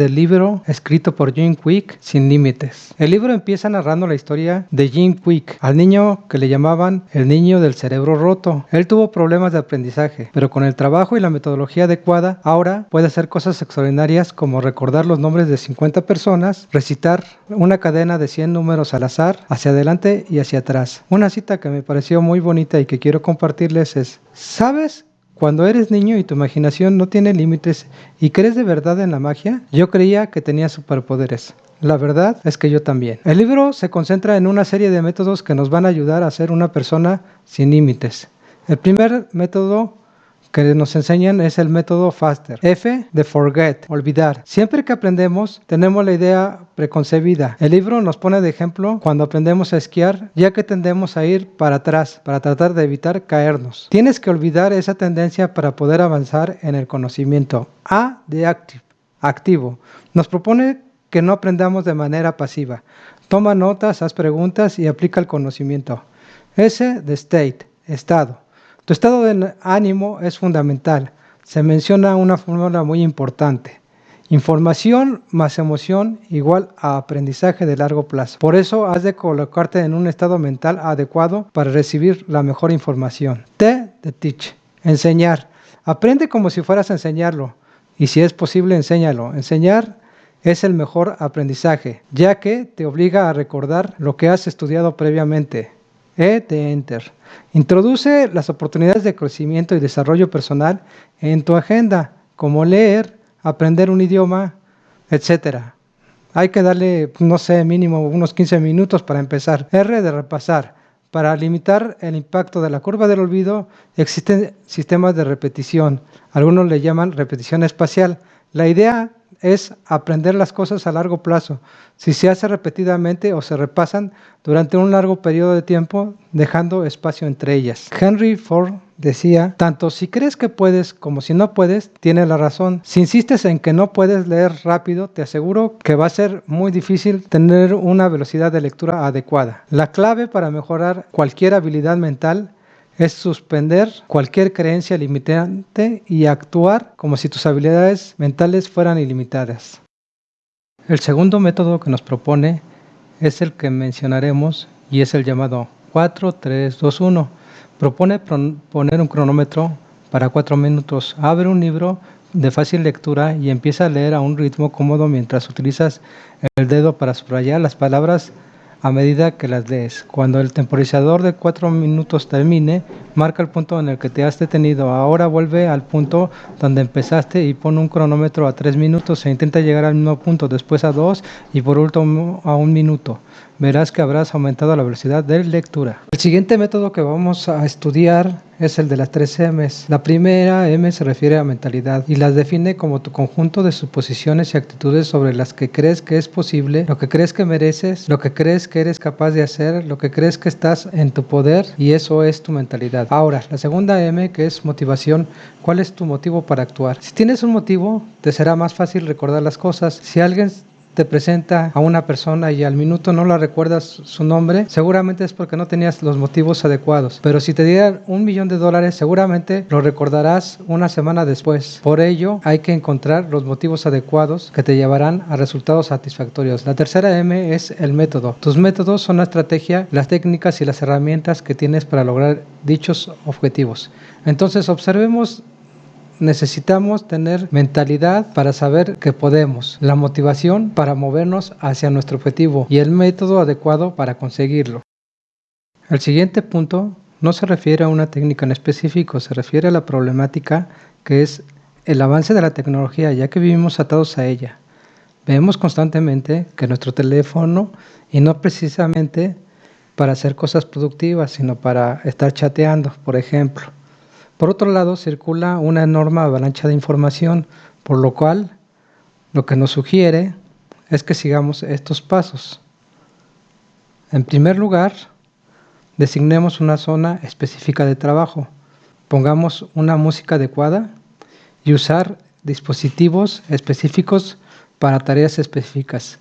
del libro escrito por Jim Quick, Sin Límites. El libro empieza narrando la historia de Jim Quick, al niño que le llamaban el niño del cerebro roto. Él tuvo problemas de aprendizaje, pero con el trabajo y la metodología adecuada, ahora puede hacer cosas extraordinarias como recordar los nombres de 50 personas, recitar una cadena de 100 números al azar, hacia adelante y hacia atrás. Una cita que me pareció muy bonita y que quiero compartirles es, ¿sabes cuando eres niño y tu imaginación no tiene límites y crees de verdad en la magia, yo creía que tenía superpoderes. La verdad es que yo también. El libro se concentra en una serie de métodos que nos van a ayudar a ser una persona sin límites. El primer método que nos enseñan es el método FASTER. F de forget, olvidar. Siempre que aprendemos tenemos la idea preconcebida. El libro nos pone de ejemplo cuando aprendemos a esquiar, ya que tendemos a ir para atrás para tratar de evitar caernos. Tienes que olvidar esa tendencia para poder avanzar en el conocimiento. A de active, activo. Nos propone que no aprendamos de manera pasiva. Toma notas, haz preguntas y aplica el conocimiento. S de state, estado. Tu estado de ánimo es fundamental. Se menciona una fórmula muy importante. Información más emoción igual a aprendizaje de largo plazo. Por eso has de colocarte en un estado mental adecuado para recibir la mejor información. T de teach. Enseñar. Aprende como si fueras a enseñarlo. Y si es posible, enséñalo. Enseñar es el mejor aprendizaje, ya que te obliga a recordar lo que has estudiado previamente. E de Enter. Introduce las oportunidades de crecimiento y desarrollo personal en tu agenda, como leer, aprender un idioma, etc. Hay que darle, no sé, mínimo unos 15 minutos para empezar. R de repasar. Para limitar el impacto de la curva del olvido existen sistemas de repetición. Algunos le llaman repetición espacial. La idea es aprender las cosas a largo plazo. Si se hace repetidamente o se repasan durante un largo periodo de tiempo, dejando espacio entre ellas. Henry Ford decía, tanto si crees que puedes como si no puedes, tiene la razón. Si insistes en que no puedes leer rápido, te aseguro que va a ser muy difícil tener una velocidad de lectura adecuada. La clave para mejorar cualquier habilidad mental es suspender cualquier creencia limitante y actuar como si tus habilidades mentales fueran ilimitadas. El segundo método que nos propone es el que mencionaremos y es el llamado 4-3-2-1. Propone poner un cronómetro para 4 minutos. Abre un libro de fácil lectura y empieza a leer a un ritmo cómodo mientras utilizas el dedo para subrayar las palabras a medida que las lees. Cuando el temporizador de 4 minutos termine, marca el punto en el que te has detenido. Ahora vuelve al punto donde empezaste y pone un cronómetro a 3 minutos e intenta llegar al mismo punto, después a 2 y por último a 1 minuto verás que habrás aumentado la velocidad de lectura. El siguiente método que vamos a estudiar es el de las tres M's. La primera M se refiere a mentalidad y las define como tu conjunto de suposiciones y actitudes sobre las que crees que es posible, lo que crees que mereces, lo que crees que eres capaz de hacer, lo que crees que estás en tu poder y eso es tu mentalidad. Ahora, la segunda M que es motivación, ¿cuál es tu motivo para actuar? Si tienes un motivo, te será más fácil recordar las cosas. Si alguien te presenta a una persona y al minuto no la recuerdas su nombre, seguramente es porque no tenías los motivos adecuados. Pero si te dieran un millón de dólares, seguramente lo recordarás una semana después. Por ello, hay que encontrar los motivos adecuados que te llevarán a resultados satisfactorios. La tercera M es el método. Tus métodos son la estrategia, las técnicas y las herramientas que tienes para lograr dichos objetivos. Entonces, observemos necesitamos tener mentalidad para saber que podemos, la motivación para movernos hacia nuestro objetivo y el método adecuado para conseguirlo. El siguiente punto no se refiere a una técnica en específico, se refiere a la problemática que es el avance de la tecnología, ya que vivimos atados a ella. Vemos constantemente que nuestro teléfono, y no precisamente para hacer cosas productivas, sino para estar chateando, por ejemplo, por otro lado, circula una enorme avalancha de información, por lo cual lo que nos sugiere es que sigamos estos pasos. En primer lugar, designemos una zona específica de trabajo, pongamos una música adecuada y usar dispositivos específicos para tareas específicas.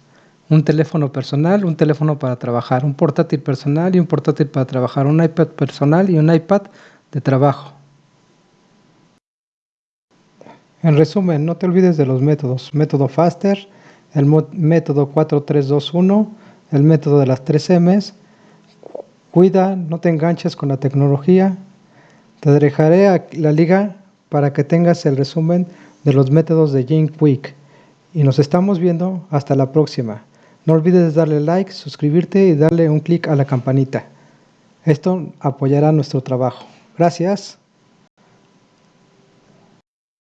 Un teléfono personal, un teléfono para trabajar, un portátil personal y un portátil para trabajar, un iPad personal y un iPad de trabajo. En resumen, no te olvides de los métodos. Método Faster, el método 4321, el método de las 3 M's. Cuida, no te enganches con la tecnología. Te dejaré la liga para que tengas el resumen de los métodos de Jane Quick. Y nos estamos viendo hasta la próxima. No olvides darle like, suscribirte y darle un clic a la campanita. Esto apoyará nuestro trabajo. Gracias.